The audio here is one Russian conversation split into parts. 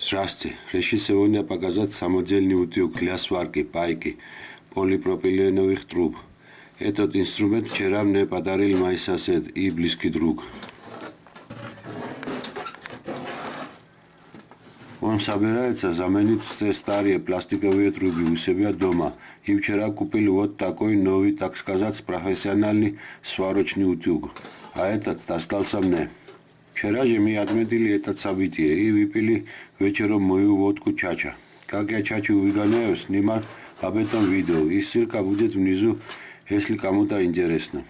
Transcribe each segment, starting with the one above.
Здравствуйте. Решил сегодня показать самодельный утюг для сварки пайки полипропиленовых труб. Этот инструмент вчера мне подарил мой сосед и близкий друг. Он собирается заменить все старые пластиковые трубы у себя дома. И вчера купил вот такой новый, так сказать, профессиональный сварочный утюг. А этот достался мне. Вчера же мы отметили это событие и выпили вечером мою водку чача. Как я чачу выгоняю, снимаю об этом видео. И ссылка будет внизу, если кому-то интересно.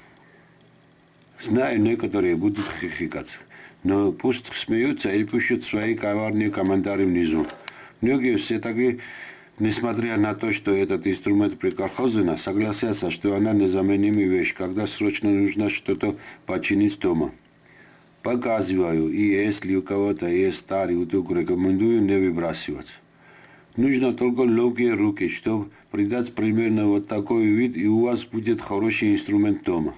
Знаю, некоторые будут хихикать. Но пусть смеются и пишут свои коварные комментарии внизу. Многие все-таки, несмотря на то, что этот инструмент приколхозена, согласятся, что она незаменимая вещь, когда срочно нужно что-то починить дома. Показываю, и если у кого-то есть старый утюг, рекомендую не выбрасывать. Нужно только легкие руки, чтобы придать примерно вот такой вид, и у вас будет хороший инструмент дома.